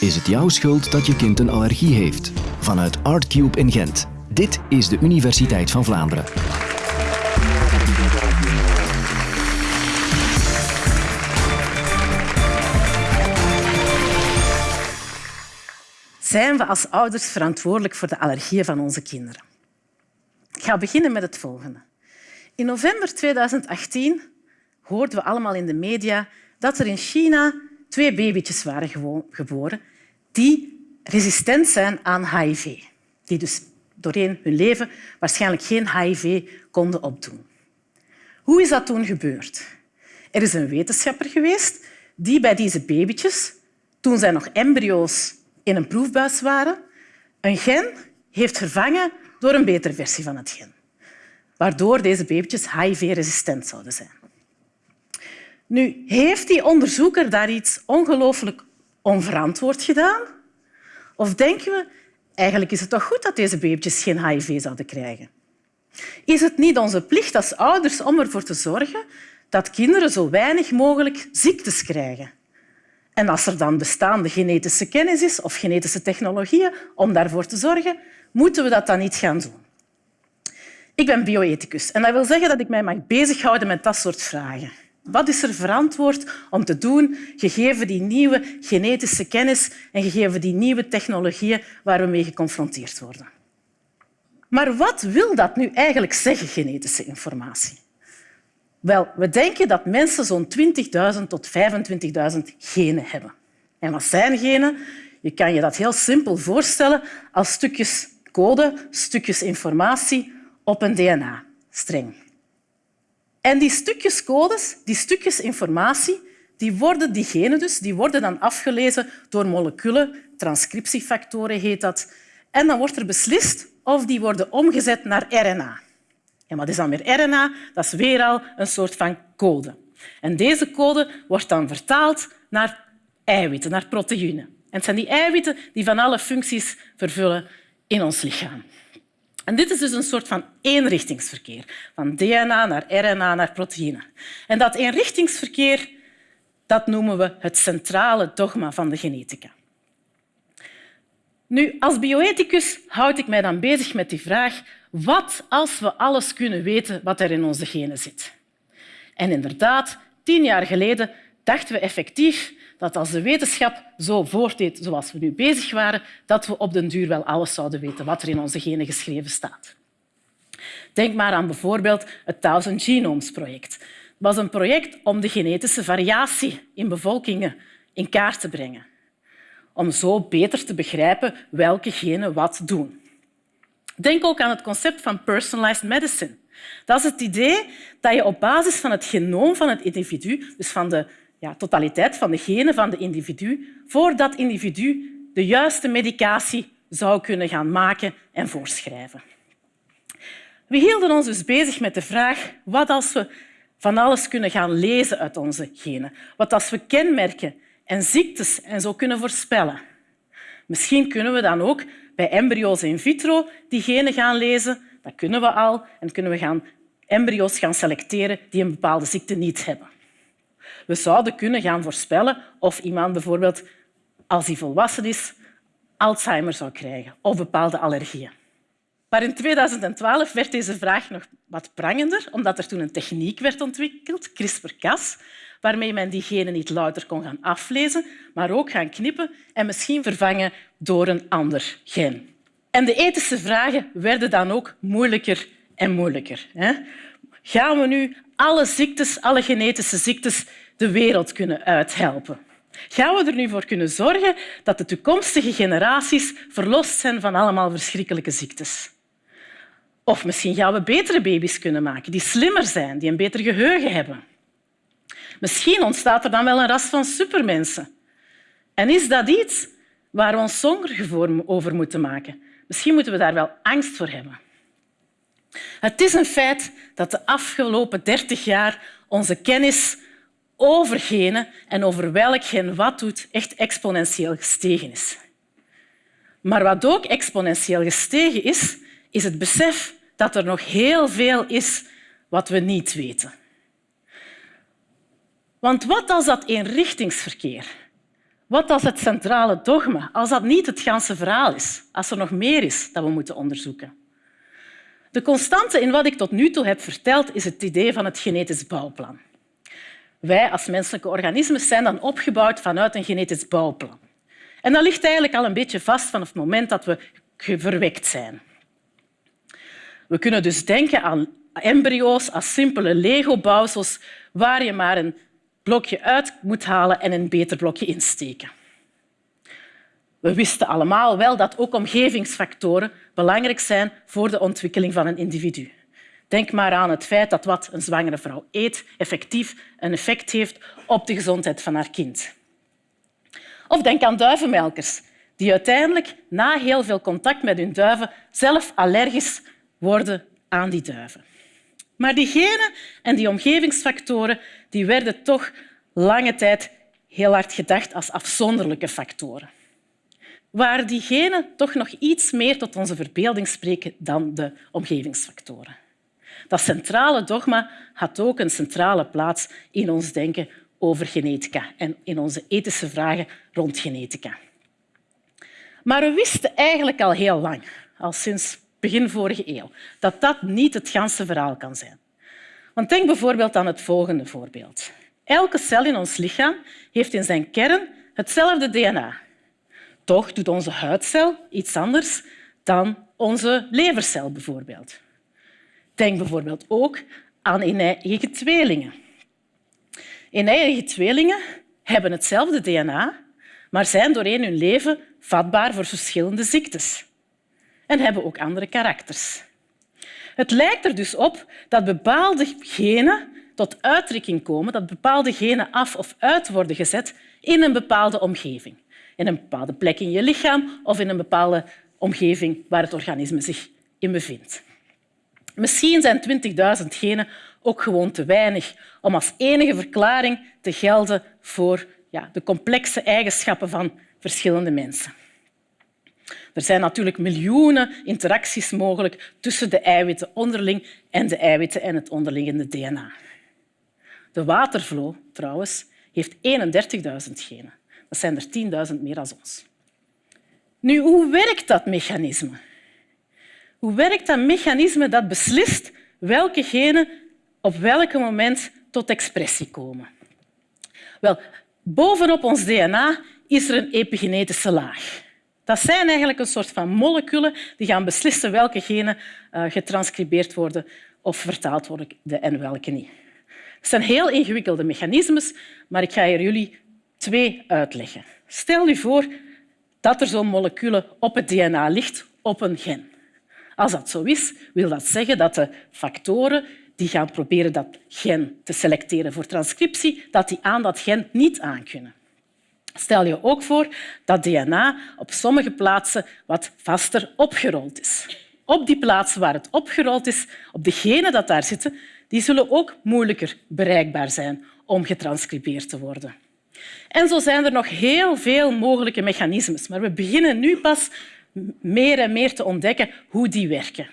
Is het jouw schuld dat je kind een allergie heeft? Vanuit Artcube in Gent. Dit is de Universiteit van Vlaanderen. Zijn we als ouders verantwoordelijk voor de allergieën van onze kinderen? Ik ga beginnen met het volgende. In november 2018 hoorden we allemaal in de media dat er in China twee babytjes waren geboren die resistent zijn aan HIV. Die dus doorheen hun leven waarschijnlijk geen HIV konden opdoen. Hoe is dat toen gebeurd? Er is een wetenschapper geweest die bij deze babytjes, toen zij nog embryo's in een proefbuis waren, een gen heeft vervangen door een betere versie van het gen, waardoor deze babytjes HIV-resistent zouden zijn. Nu, heeft die onderzoeker daar iets ongelooflijk onverantwoord gedaan? Of denken we, eigenlijk is het toch goed dat deze babytjes geen HIV zouden krijgen? Is het niet onze plicht als ouders om ervoor te zorgen dat kinderen zo weinig mogelijk ziektes krijgen? En als er dan bestaande genetische kennis is of genetische technologieën om daarvoor te zorgen, moeten we dat dan niet gaan doen. Ik ben bioethicus en dat wil zeggen dat ik mij mag bezighouden met dat soort vragen. Wat is er verantwoord om te doen, gegeven die nieuwe genetische kennis en gegeven die nieuwe technologieën waar we mee geconfronteerd worden? Maar wat wil dat nu eigenlijk zeggen, genetische informatie? Wel, we denken dat mensen zo'n 20.000 tot 25.000 genen hebben. En wat zijn genen? Je kan je dat heel simpel voorstellen als stukjes code, stukjes informatie op een DNA-streng. En die stukjes codes, die stukjes informatie, die worden, die genen dus, die worden dan afgelezen door moleculen, transcriptiefactoren heet dat. En dan wordt er beslist of die worden omgezet naar RNA. En wat is dan weer RNA? Dat is weer al een soort van code. En deze code wordt dan vertaald naar eiwitten, naar proteïnen. En het zijn die eiwitten die van alle functies vervullen in ons lichaam. En dit is dus een soort van eenrichtingsverkeer, van DNA naar RNA naar proteïne. En dat eenrichtingsverkeer dat noemen we het centrale dogma van de genetica. Nu, als bioethicus houd ik mij dan bezig met die vraag wat als we alles kunnen weten wat er in onze genen zit? En inderdaad, tien jaar geleden dachten we effectief dat als de wetenschap zo voortdeed zoals we nu bezig waren, dat we op den duur wel alles zouden weten wat er in onze genen geschreven staat. Denk maar aan bijvoorbeeld het Thousand Genomes Project. Het was een project om de genetische variatie in bevolkingen in kaart te brengen. Om zo beter te begrijpen welke genen wat doen. Denk ook aan het concept van personalized medicine. Dat is het idee dat je op basis van het genoom van het individu, dus van de ja, totaliteit van de genen van het individu, voor dat individu de juiste medicatie zou kunnen gaan maken en voorschrijven. We hielden ons dus bezig met de vraag wat als we van alles kunnen gaan lezen uit onze genen, wat als we kenmerken en ziektes en zo kunnen voorspellen. Misschien kunnen we dan ook bij embryo's in vitro die genen gaan lezen. Dat kunnen we al. En kunnen we gaan embryo's gaan selecteren die een bepaalde ziekte niet hebben. We zouden kunnen gaan voorspellen of iemand bijvoorbeeld, als hij volwassen is, Alzheimer zou krijgen of bepaalde allergieën. Maar in 2012 werd deze vraag nog wat prangender, omdat er toen een techniek werd ontwikkeld, CRISPR-Cas, waarmee men die genen niet louter kon gaan aflezen, maar ook gaan knippen en misschien vervangen door een ander gen. En de ethische vragen werden dan ook moeilijker en moeilijker. Gaan we nu alle ziektes, alle genetische ziektes, de wereld kunnen uithelpen? Gaan we er nu voor kunnen zorgen dat de toekomstige generaties verlost zijn van allemaal verschrikkelijke ziektes? Of misschien gaan we betere baby's kunnen maken, die slimmer zijn, die een beter geheugen hebben. Misschien ontstaat er dan wel een ras van supermensen. En is dat iets waar we ons zorgen over moeten maken? Misschien moeten we daar wel angst voor hebben. Het is een feit dat de afgelopen dertig jaar onze kennis over genen en over welk gen wat doet echt exponentieel gestegen is. Maar wat ook exponentieel gestegen is, is het besef dat er nog heel veel is wat we niet weten. Want wat als dat eenrichtingsverkeer, Wat als het centrale dogma, als dat niet het ganse verhaal is, als er nog meer is dat we moeten onderzoeken? De constante in wat ik tot nu toe heb verteld is het idee van het genetisch bouwplan. Wij als menselijke organismen zijn dan opgebouwd vanuit een genetisch bouwplan. En dat ligt eigenlijk al een beetje vast vanaf het moment dat we verwekt zijn. We kunnen dus denken aan embryo's als simpele Lego-bouwsels waar je maar een blokje uit moet halen en een beter blokje insteken. We wisten allemaal wel dat ook omgevingsfactoren belangrijk zijn voor de ontwikkeling van een individu. Denk maar aan het feit dat wat een zwangere vrouw eet effectief een effect heeft op de gezondheid van haar kind. Of denk aan duivenmelkers, die uiteindelijk na heel veel contact met hun duiven zelf allergisch worden aan die duiven. Maar die genen en die omgevingsfactoren die werden toch lange tijd heel hard gedacht als afzonderlijke factoren. Waar die genen toch nog iets meer tot onze verbeelding spreken dan de omgevingsfactoren. Dat centrale dogma had ook een centrale plaats in ons denken over genetica en in onze ethische vragen rond genetica. Maar we wisten eigenlijk al heel lang, al sinds begin vorige eeuw, dat dat niet het ganse verhaal kan zijn. Want denk bijvoorbeeld aan het volgende voorbeeld. Elke cel in ons lichaam heeft in zijn kern hetzelfde DNA. Toch doet onze huidcel iets anders dan onze levercel bijvoorbeeld. Denk bijvoorbeeld ook aan een-eigen tweelingen. Een-eigen tweelingen hebben hetzelfde DNA, maar zijn doorheen hun leven vatbaar voor verschillende ziektes en hebben ook andere karakters. Het lijkt er dus op dat bepaalde genen tot uitdrukking komen, dat bepaalde genen af of uit worden gezet in een bepaalde omgeving. In een bepaalde plek in je lichaam of in een bepaalde omgeving waar het organisme zich in bevindt. Misschien zijn 20.000 genen ook gewoon te weinig om als enige verklaring te gelden voor ja, de complexe eigenschappen van verschillende mensen. Er zijn natuurlijk miljoenen interacties mogelijk tussen de eiwitten onderling en de eiwitten en het onderliggende DNA. De watervloer trouwens heeft 31.000 genen. Dat zijn er 10.000 meer dan ons. Nu, hoe werkt dat mechanisme? Hoe werkt dat mechanisme dat beslist welke genen op welk moment tot expressie komen? Wel, bovenop ons DNA is er een epigenetische laag. Dat zijn eigenlijk een soort van moleculen die gaan beslissen welke genen uh, getranscribeerd worden of vertaald worden en welke niet. Het zijn heel ingewikkelde mechanismes, maar ik ga hier jullie twee uitleggen. Stel je voor dat er zo'n moleculen op het DNA ligt, op een gen. Als dat zo is, wil dat zeggen dat de factoren die gaan proberen dat gen te selecteren voor transcriptie, dat die aan dat gen niet aankunnen. Stel je ook voor dat DNA op sommige plaatsen wat vaster opgerold is. Op die plaatsen waar het opgerold is, op de genen dat daar zitten, die zullen ook moeilijker bereikbaar zijn om getranscribeerd te worden. En zo zijn er nog heel veel mogelijke mechanismes, maar we beginnen nu pas meer en meer te ontdekken hoe die werken.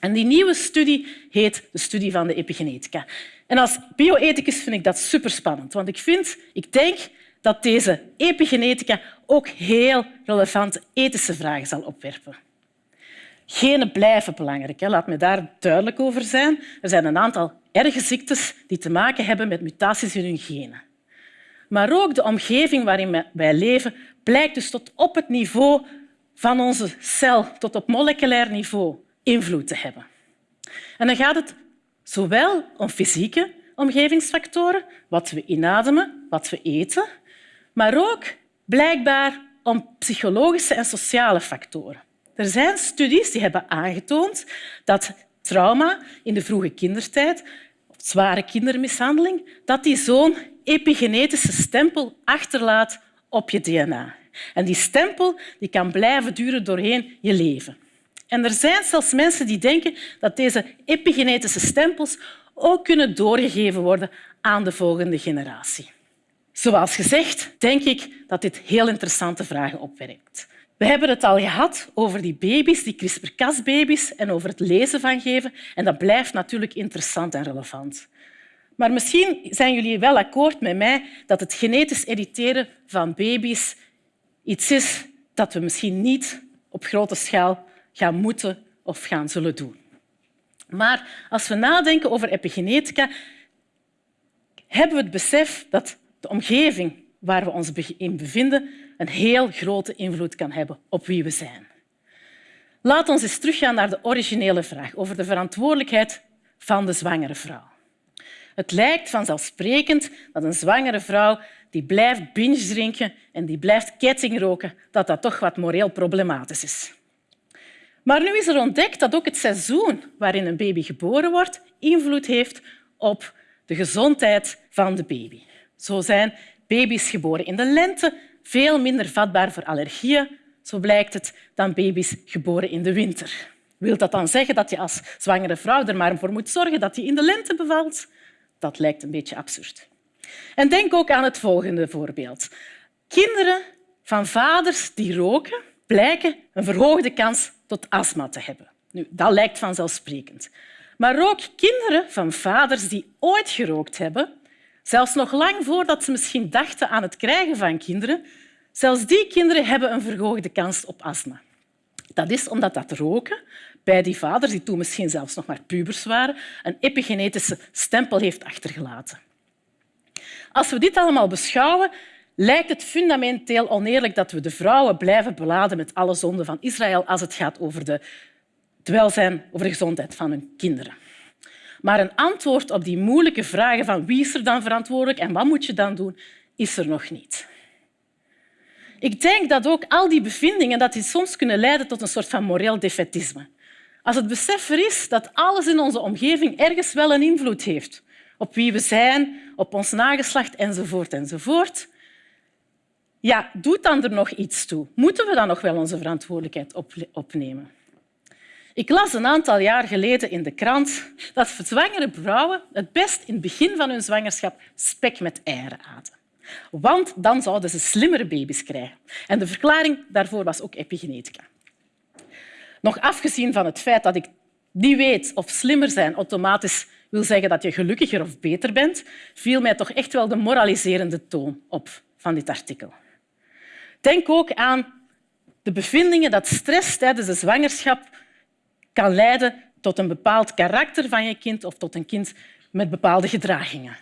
En die nieuwe studie heet de studie van de epigenetica. En als bioethicus vind ik dat superspannend, want ik, vind, ik denk dat deze epigenetica ook heel relevante ethische vragen zal opwerpen. Genen blijven belangrijk, laat me daar duidelijk over zijn. Er zijn een aantal erge ziektes die te maken hebben met mutaties in hun genen. Maar ook de omgeving waarin wij leven blijkt dus tot op het niveau van onze cel, tot op moleculair niveau, invloed te hebben. En dan gaat het zowel om fysieke omgevingsfactoren, wat we inademen, wat we eten, maar ook blijkbaar om psychologische en sociale factoren. Er zijn studies die hebben aangetoond dat trauma in de vroege kindertijd, zware kindermishandeling, dat die zo'n epigenetische stempel achterlaat op je DNA. En die stempel die kan blijven duren doorheen je leven. En er zijn zelfs mensen die denken dat deze epigenetische stempels ook kunnen doorgegeven worden aan de volgende generatie. Zoals gezegd, denk ik dat dit heel interessante vragen opwerpt. We hebben het al gehad over die baby's, die CRISPR-Cas-baby's en over het lezen van geven. En dat blijft natuurlijk interessant en relevant. Maar misschien zijn jullie wel akkoord met mij dat het genetisch editeren van baby's iets is dat we misschien niet op grote schaal gaan moeten of gaan zullen doen. Maar als we nadenken over epigenetica, hebben we het besef dat de omgeving waar we ons in bevinden een heel grote invloed kan hebben op wie we zijn. Laat ons eens teruggaan naar de originele vraag over de verantwoordelijkheid van de zwangere vrouw. Het lijkt vanzelfsprekend dat een zwangere vrouw die blijft binge drinken en die blijft kettingroken, dat dat toch wat moreel problematisch is. Maar nu is er ontdekt dat ook het seizoen waarin een baby geboren wordt invloed heeft op de gezondheid van de baby. Zo zijn baby's geboren in de lente veel minder vatbaar voor allergieën, zo blijkt het, dan baby's geboren in de winter. Wil dat dan zeggen dat je als zwangere vrouw er maar voor moet zorgen dat je in de lente bevalt? Dat lijkt een beetje absurd. En denk ook aan het volgende voorbeeld. Kinderen van vaders die roken blijken een verhoogde kans tot astma te hebben. Nu, dat lijkt vanzelfsprekend. Maar ook kinderen van vaders die ooit gerookt hebben, zelfs nog lang voordat ze misschien dachten aan het krijgen van kinderen, zelfs die kinderen hebben een verhoogde kans op astma. Dat is omdat dat roken bij die vaders, die toen misschien zelfs nog maar pubers waren, een epigenetische stempel heeft achtergelaten. Als we dit allemaal beschouwen, lijkt het fundamenteel oneerlijk dat we de vrouwen blijven beladen met alle zonden van Israël als het gaat over de, het welzijn, over de gezondheid van hun kinderen. Maar een antwoord op die moeilijke vragen van wie is er dan verantwoordelijk en wat moet je dan doen, is er nog niet. Ik denk dat ook al die bevindingen dat die soms kunnen leiden tot een soort van moreel defetisme. Als het besef er is dat alles in onze omgeving ergens wel een invloed heeft op wie we zijn, op ons nageslacht enzovoort enzovoort, ja, doet dan er nog iets toe? Moeten we dan nog wel onze verantwoordelijkheid opnemen? Ik las een aantal jaar geleden in de krant dat zwangere vrouwen het best in het begin van hun zwangerschap spek met eieren aten. Want dan zouden ze slimmere baby's krijgen. En de verklaring daarvoor was ook epigenetica. Nog afgezien van het feit dat ik niet weet of slimmer zijn automatisch wil zeggen dat je gelukkiger of beter bent, viel mij toch echt wel de moraliserende toon op van dit artikel. Denk ook aan de bevindingen dat stress tijdens de zwangerschap kan leiden tot een bepaald karakter van je kind of tot een kind met bepaalde gedragingen.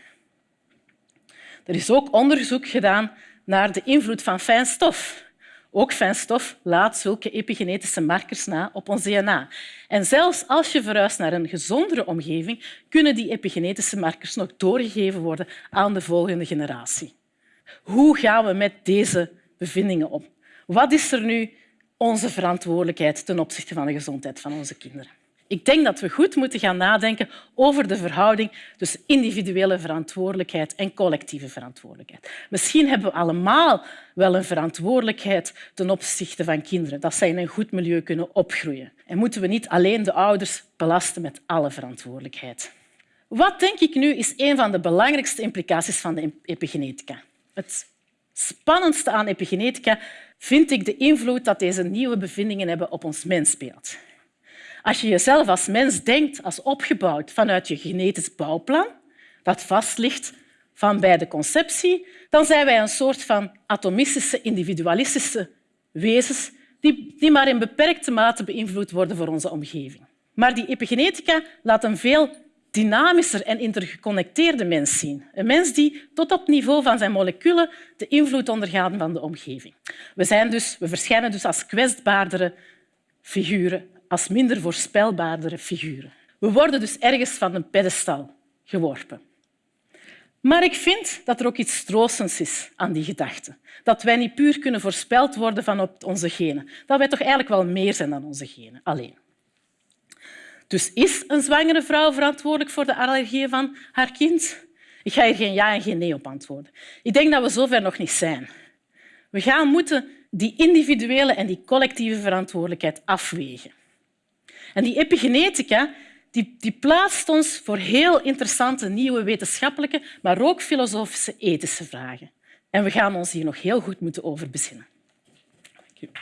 Er is ook onderzoek gedaan naar de invloed van fijn stof. Ook fijn stof laat zulke epigenetische markers na op ons DNA. En zelfs als je verhuist naar een gezondere omgeving, kunnen die epigenetische markers nog doorgegeven worden aan de volgende generatie. Hoe gaan we met deze bevindingen om? Wat is er nu onze verantwoordelijkheid ten opzichte van de gezondheid van onze kinderen? Ik denk dat we goed moeten gaan nadenken over de verhouding tussen individuele verantwoordelijkheid en collectieve verantwoordelijkheid. Misschien hebben we allemaal wel een verantwoordelijkheid ten opzichte van kinderen, dat zij in een goed milieu kunnen opgroeien. En moeten we niet alleen de ouders belasten met alle verantwoordelijkheid. Wat denk ik nu is een van de belangrijkste implicaties van de epigenetica? Het spannendste aan epigenetica vind ik de invloed dat deze nieuwe bevindingen hebben op ons mensbeeld. Als je jezelf als mens denkt als opgebouwd vanuit je genetisch bouwplan, dat vast ligt van bij de conceptie, dan zijn wij een soort van atomistische, individualistische wezens die, die maar in beperkte mate beïnvloed worden door onze omgeving. Maar die epigenetica laat een veel dynamischer en intergeconnecteerde mens zien. Een mens die tot op niveau van zijn moleculen de invloed ondergaat van de omgeving. We, zijn dus, we verschijnen dus als kwetsbaardere figuren als minder voorspelbaardere figuren. We worden dus ergens van een pedestal geworpen. Maar ik vind dat er ook iets troostends is aan die gedachte. Dat wij niet puur kunnen voorspeld worden van op onze genen. Dat wij toch eigenlijk wel meer zijn dan onze genen alleen. Dus is een zwangere vrouw verantwoordelijk voor de allergieën van haar kind? Ik ga hier geen ja en geen nee op antwoorden. Ik denk dat we zover nog niet zijn. We gaan moeten die individuele en die collectieve verantwoordelijkheid afwegen. En die epigenetica die, die plaatst ons voor heel interessante nieuwe wetenschappelijke, maar ook filosofische, ethische vragen. En we gaan ons hier nog heel goed moeten over bezinnen. Dank